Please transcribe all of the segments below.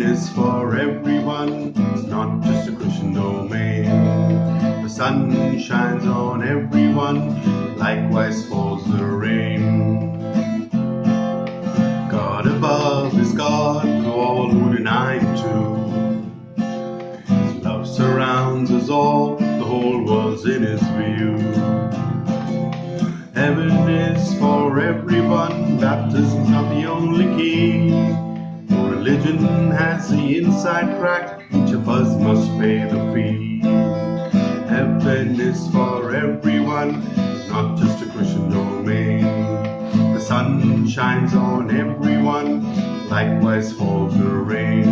Is for everyone, it's not just a Christian domain. The sun shines on everyone, likewise falls the rain. God above is God to all who deny Him too. His love surrounds us all, the whole world's in His view. Heaven is for everyone, baptism's not the only key. Religion has the inside crack, each of us must pay the fee. Heaven is for everyone, not just a Christian domain. The sun shines on everyone, likewise falls the rain.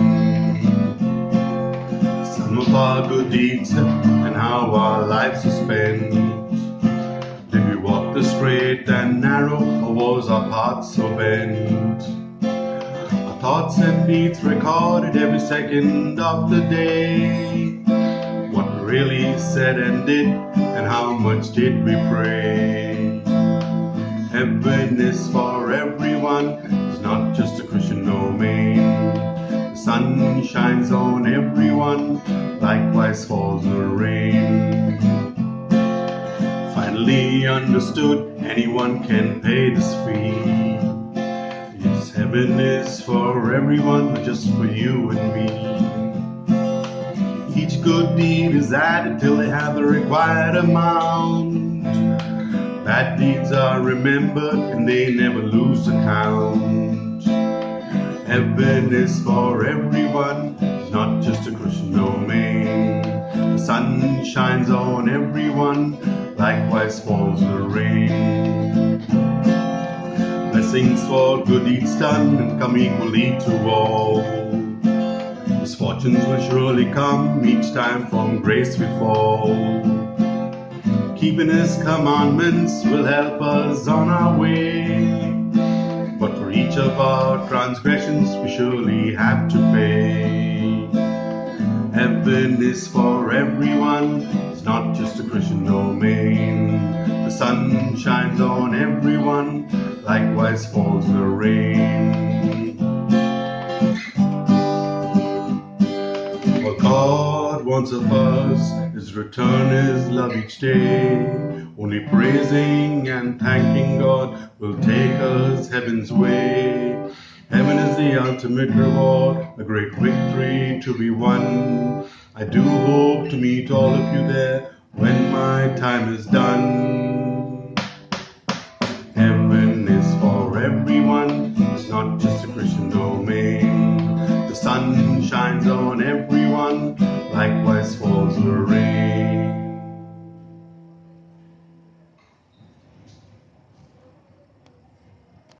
Some of our good deeds and how our lives are spent. Did we walk the straight and narrow, or was our path so bent? Thoughts and needs recorded every second of the day. What really said and did, and how much did we pray? Heaven is for everyone, it's not just a Christian domain. The sun shines on everyone, likewise falls the rain. Finally understood, anyone can pay this fee. Is for everyone, but just for you and me. Each good deed is added till they have the required amount. Bad deeds are remembered and they never lose account. Heaven is for everyone, not just a Christian domain. The sun shines on everyone, likewise falls the rain blessings for good deeds done and come equally to all. Misfortunes will surely come each time from grace we fall. Keeping His commandments will help us on our way. But for each of our transgressions we surely have to pay. Heaven is for everyone, it's not just a Christian domain. The sun shines on everyone likewise falls the rain. What God wants of us is return His love each day. Only praising and thanking God will take us heaven's way. Heaven is the ultimate reward, a great victory to be won. I do hope to meet all of you there when my time is done.